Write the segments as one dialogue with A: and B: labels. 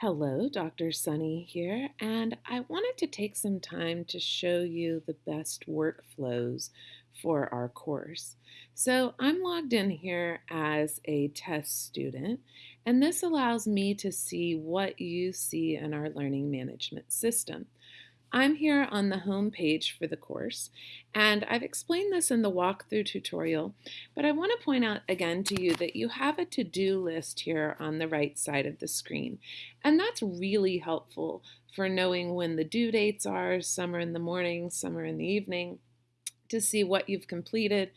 A: Hello, Dr. Sunny here, and I wanted to take some time to show you the best workflows for our course. So I'm logged in here as a test student, and this allows me to see what you see in our learning management system. I'm here on the home page for the course, and I've explained this in the walkthrough tutorial, but I want to point out again to you that you have a to-do list here on the right side of the screen, and that's really helpful for knowing when the due dates are, some are in the morning, some are in the evening, to see what you've completed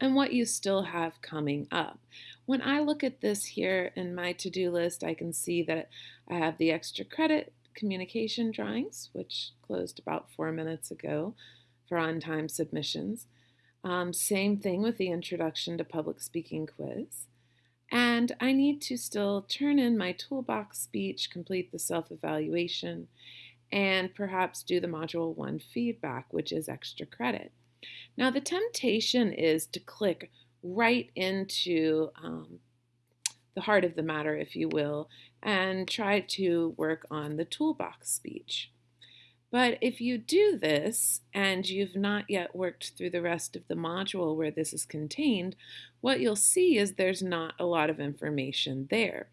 A: and what you still have coming up. When I look at this here in my to-do list, I can see that I have the extra credit communication drawings, which closed about four minutes ago for on-time submissions. Um, same thing with the Introduction to Public Speaking quiz. And I need to still turn in my toolbox speech, complete the self-evaluation, and perhaps do the Module 1 feedback, which is extra credit. Now the temptation is to click right into um, the heart of the matter, if you will, and try to work on the toolbox speech. But if you do this and you've not yet worked through the rest of the module where this is contained, what you'll see is there's not a lot of information there.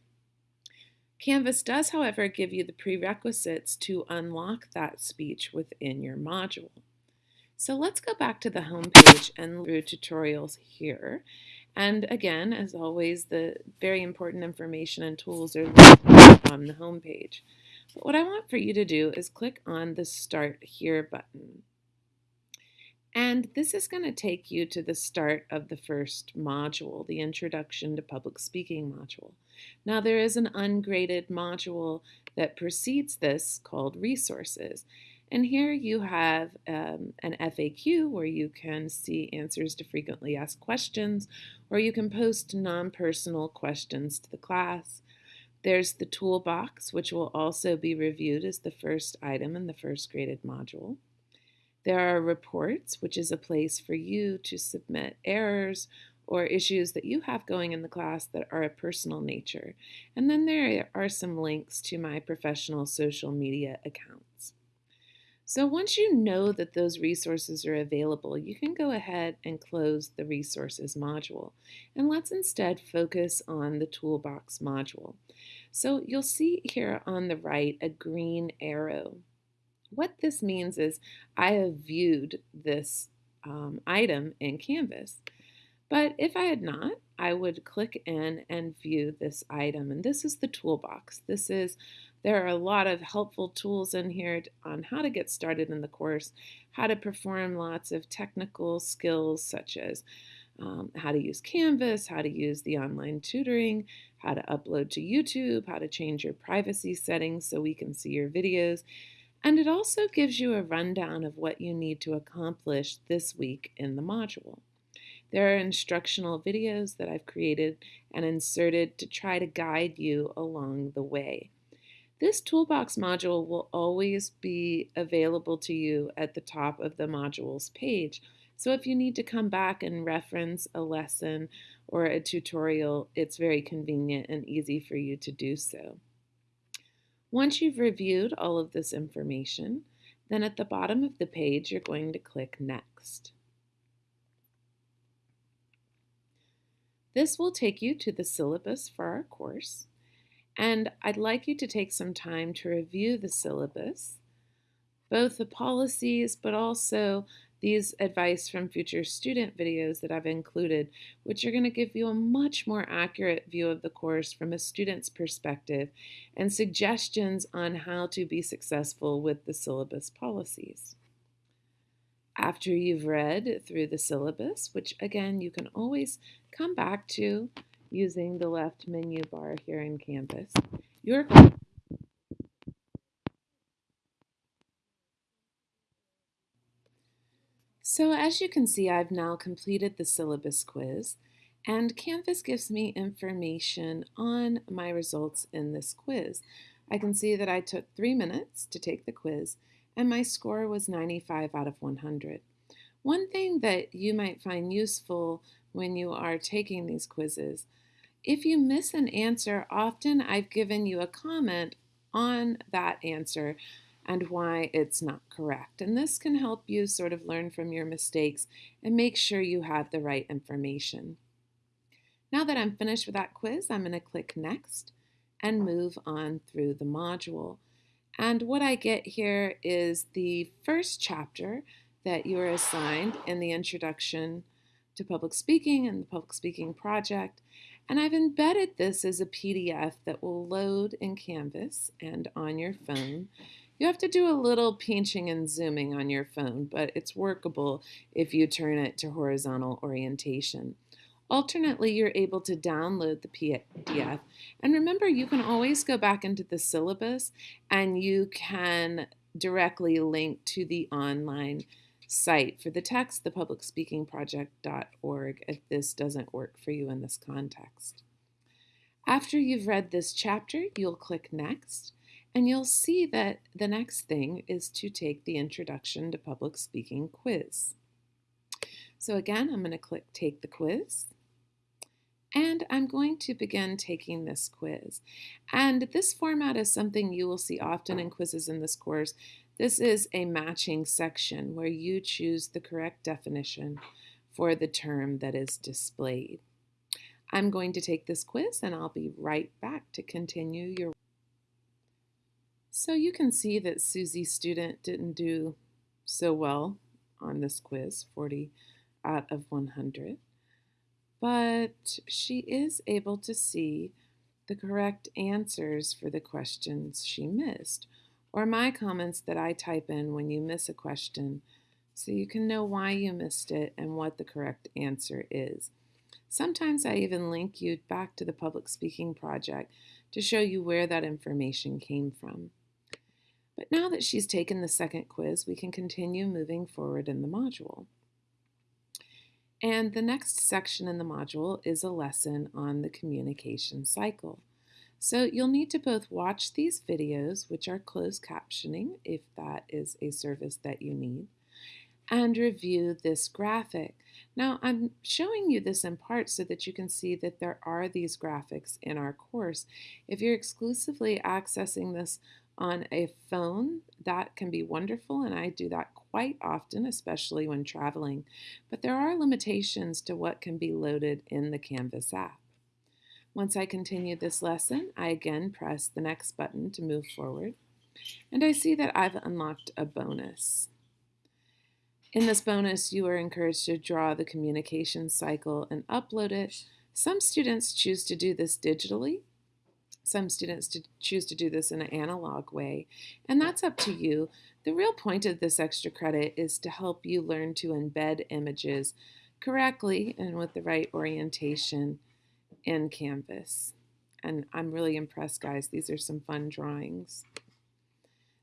A: Canvas does, however, give you the prerequisites to unlock that speech within your module. So let's go back to the home page and through tutorials here. And again, as always, the very important information and tools are on the home page. But what I want for you to do is click on the Start Here button. And this is going to take you to the start of the first module, the Introduction to Public Speaking module. Now there is an ungraded module that precedes this called Resources. And here you have um, an FAQ where you can see answers to frequently asked questions, or you can post non-personal questions to the class. There's the toolbox, which will also be reviewed as the first item in the first graded module. There are reports, which is a place for you to submit errors or issues that you have going in the class that are a personal nature. And then there are some links to my professional social media accounts. So once you know that those resources are available, you can go ahead and close the resources module. And let's instead focus on the toolbox module. So you'll see here on the right a green arrow. What this means is I have viewed this um, item in Canvas. But if I had not, I would click in and view this item. And this is the toolbox. This is there are a lot of helpful tools in here on how to get started in the course, how to perform lots of technical skills such as um, how to use Canvas, how to use the online tutoring, how to upload to YouTube, how to change your privacy settings so we can see your videos. And it also gives you a rundown of what you need to accomplish this week in the module. There are instructional videos that I've created and inserted to try to guide you along the way. This toolbox module will always be available to you at the top of the modules page. So if you need to come back and reference a lesson or a tutorial, it's very convenient and easy for you to do so. Once you've reviewed all of this information, then at the bottom of the page, you're going to click Next. This will take you to the syllabus for our course. And I'd like you to take some time to review the syllabus, both the policies, but also these advice from future student videos that I've included, which are going to give you a much more accurate view of the course from a student's perspective and suggestions on how to be successful with the syllabus policies. After you've read through the syllabus, which again you can always come back to using the left menu bar here in Canvas. So as you can see, I've now completed the syllabus quiz and Canvas gives me information on my results in this quiz. I can see that I took three minutes to take the quiz and my score was 95 out of 100. One thing that you might find useful when you are taking these quizzes if you miss an answer, often I've given you a comment on that answer and why it's not correct. And this can help you sort of learn from your mistakes and make sure you have the right information. Now that I'm finished with that quiz, I'm going to click Next and move on through the module. And what I get here is the first chapter that you're assigned in the Introduction to Public Speaking and the Public Speaking Project. And I've embedded this as a PDF that will load in Canvas and on your phone. You have to do a little pinching and zooming on your phone, but it's workable if you turn it to horizontal orientation. Alternately, you're able to download the PDF. And remember, you can always go back into the syllabus and you can directly link to the online site for the text, thepublicspeakingproject.org, if this doesn't work for you in this context. After you've read this chapter, you'll click Next, and you'll see that the next thing is to take the Introduction to Public Speaking quiz. So again, I'm going to click Take the Quiz. And I'm going to begin taking this quiz. And this format is something you will see often in quizzes in this course. This is a matching section where you choose the correct definition for the term that is displayed. I'm going to take this quiz and I'll be right back to continue your so you can see that Susie's student didn't do so well on this quiz, 40 out of 100, but she is able to see the correct answers for the questions she missed, or my comments that I type in when you miss a question so you can know why you missed it and what the correct answer is. Sometimes I even link you back to the public speaking project to show you where that information came from. But now that she's taken the second quiz, we can continue moving forward in the module. And the next section in the module is a lesson on the communication cycle. So you'll need to both watch these videos, which are closed captioning if that is a service that you need, and review this graphic. Now I'm showing you this in part so that you can see that there are these graphics in our course. If you're exclusively accessing this on a phone, that can be wonderful, and I do that quite often, especially when traveling. But there are limitations to what can be loaded in the Canvas app. Once I continue this lesson, I again press the next button to move forward, and I see that I've unlocked a bonus. In this bonus, you are encouraged to draw the communication cycle and upload it. Some students choose to do this digitally, some students to choose to do this in an analog way, and that's up to you. The real point of this extra credit is to help you learn to embed images correctly and with the right orientation in Canvas. And I'm really impressed, guys. These are some fun drawings.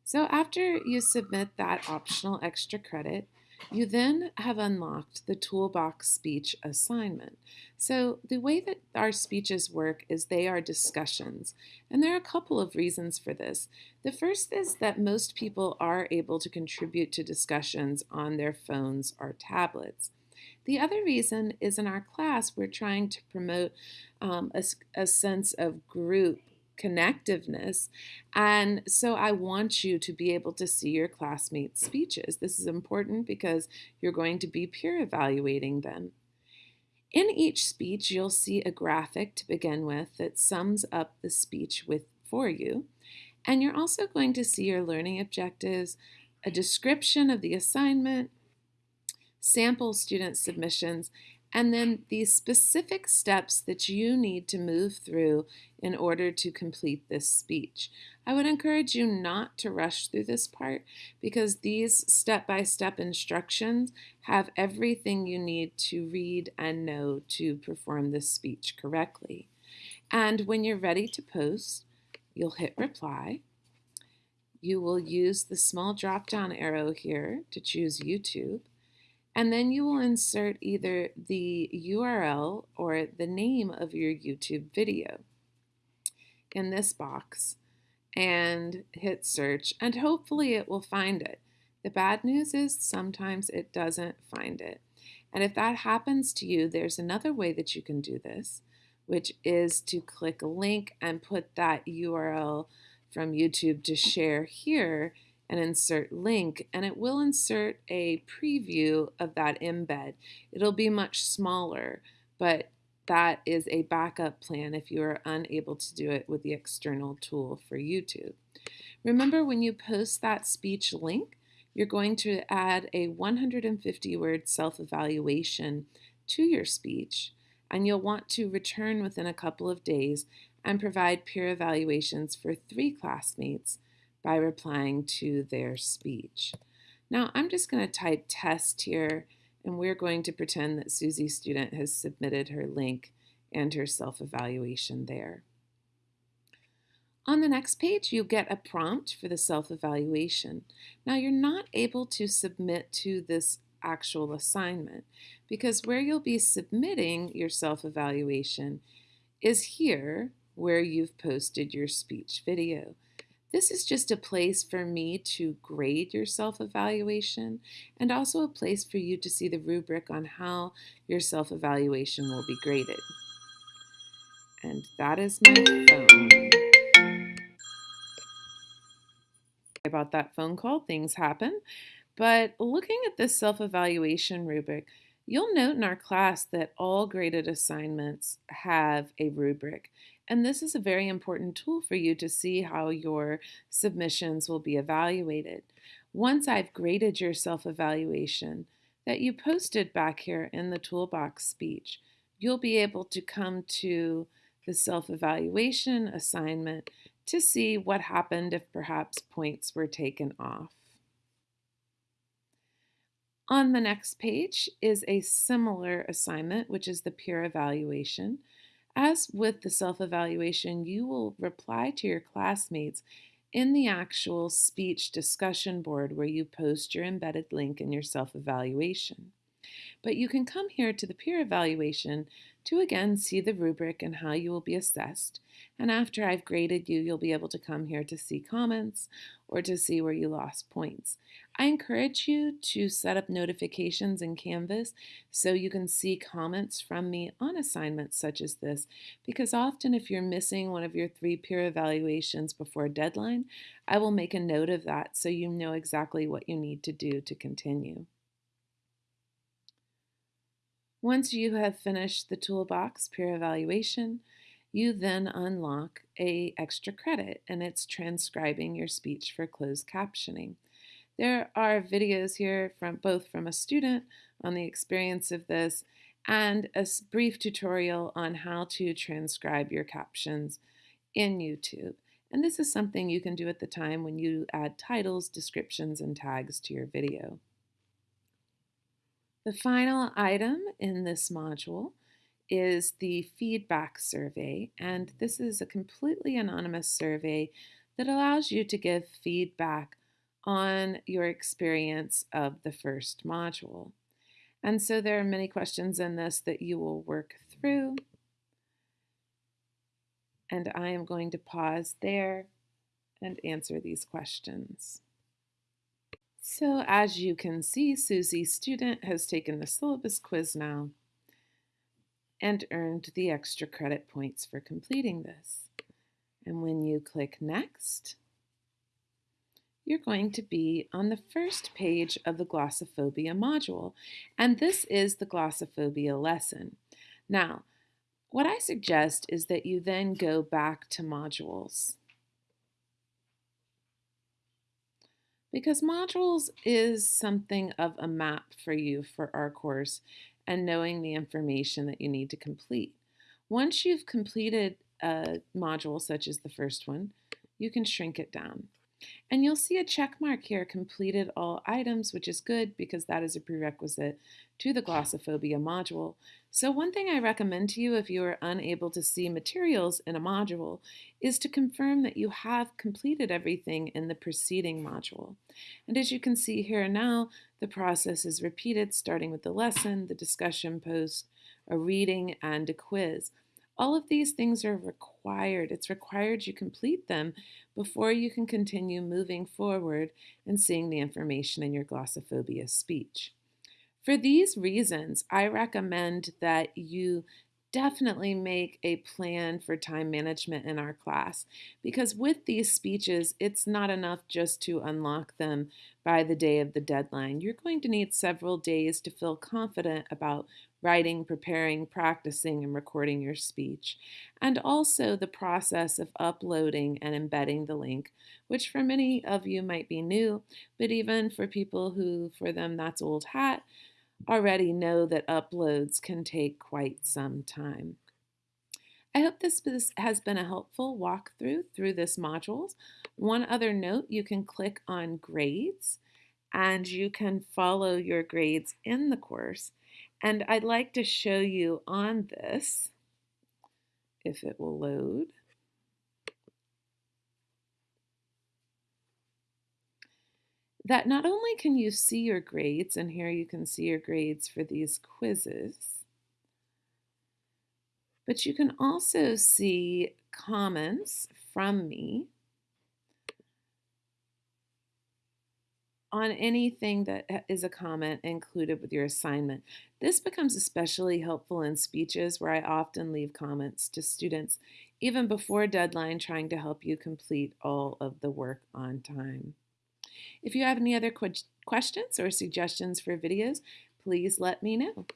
A: So after you submit that optional extra credit, you then have unlocked the Toolbox Speech Assignment. So the way that our speeches work is they are discussions, and there are a couple of reasons for this. The first is that most people are able to contribute to discussions on their phones or tablets. The other reason is in our class, we're trying to promote um, a, a sense of group connectiveness. And so I want you to be able to see your classmates' speeches. This is important because you're going to be peer evaluating them. In each speech, you'll see a graphic to begin with that sums up the speech with for you. And you're also going to see your learning objectives, a description of the assignment, sample student submissions, and then the specific steps that you need to move through in order to complete this speech. I would encourage you not to rush through this part because these step-by-step instructions have everything you need to read and know to perform this speech correctly. And when you're ready to post, you'll hit reply. You will use the small drop-down arrow here to choose YouTube. And then you will insert either the URL or the name of your YouTube video in this box and hit search and hopefully it will find it. The bad news is sometimes it doesn't find it. And if that happens to you, there's another way that you can do this, which is to click a link and put that URL from YouTube to share here and insert link and it will insert a preview of that embed. It'll be much smaller, but that is a backup plan if you are unable to do it with the external tool for YouTube. Remember when you post that speech link, you're going to add a 150 word self-evaluation to your speech and you'll want to return within a couple of days and provide peer evaluations for three classmates by replying to their speech. Now I'm just going to type test here and we're going to pretend that Susie's student has submitted her link and her self-evaluation there. On the next page, you'll get a prompt for the self-evaluation. Now, you're not able to submit to this actual assignment because where you'll be submitting your self-evaluation is here where you've posted your speech video. This is just a place for me to grade your self-evaluation and also a place for you to see the rubric on how your self-evaluation will be graded. And that is my phone. About that phone call, things happen. But looking at this self-evaluation rubric, you'll note in our class that all graded assignments have a rubric. And this is a very important tool for you to see how your submissions will be evaluated. Once I've graded your self-evaluation that you posted back here in the toolbox speech, you'll be able to come to the self-evaluation assignment to see what happened if perhaps points were taken off. On the next page is a similar assignment, which is the peer evaluation. As with the self-evaluation, you will reply to your classmates in the actual speech discussion board where you post your embedded link in your self-evaluation. But you can come here to the peer evaluation to again see the rubric and how you will be assessed. And after I've graded you, you'll be able to come here to see comments or to see where you lost points. I encourage you to set up notifications in Canvas so you can see comments from me on assignments such as this, because often if you're missing one of your three peer evaluations before a deadline, I will make a note of that so you know exactly what you need to do to continue. Once you have finished the toolbox peer evaluation, you then unlock a extra credit and it's transcribing your speech for closed captioning. There are videos here from both from a student on the experience of this and a brief tutorial on how to transcribe your captions in YouTube. And this is something you can do at the time when you add titles, descriptions, and tags to your video. The final item in this module is the feedback survey, and this is a completely anonymous survey that allows you to give feedback on your experience of the first module. And so there are many questions in this that you will work through. And I am going to pause there and answer these questions. So as you can see, Susie student has taken the syllabus quiz now and earned the extra credit points for completing this. And when you click next, you're going to be on the first page of the glossophobia module. And this is the glossophobia lesson. Now, what I suggest is that you then go back to modules. Because modules is something of a map for you for our course and knowing the information that you need to complete. Once you've completed a module such as the first one, you can shrink it down. And you'll see a check mark here, completed all items, which is good because that is a prerequisite to the glossophobia module. So one thing I recommend to you if you are unable to see materials in a module is to confirm that you have completed everything in the preceding module. And as you can see here now, the process is repeated starting with the lesson, the discussion post, a reading, and a quiz. All of these things are required. It's required you complete them before you can continue moving forward and seeing the information in your glossophobia speech. For these reasons, I recommend that you definitely make a plan for time management in our class because with these speeches, it's not enough just to unlock them by the day of the deadline. You're going to need several days to feel confident about writing, preparing, practicing, and recording your speech. And also the process of uploading and embedding the link, which for many of you might be new, but even for people who, for them, that's old hat, already know that uploads can take quite some time. I hope this has been a helpful walkthrough through this modules. One other note, you can click on grades and you can follow your grades in the course. And I'd like to show you on this, if it will load. That not only can you see your grades, and here you can see your grades for these quizzes, but you can also see comments from me on anything that is a comment included with your assignment. This becomes especially helpful in speeches where I often leave comments to students even before deadline trying to help you complete all of the work on time. If you have any other questions or suggestions for videos, please let me know.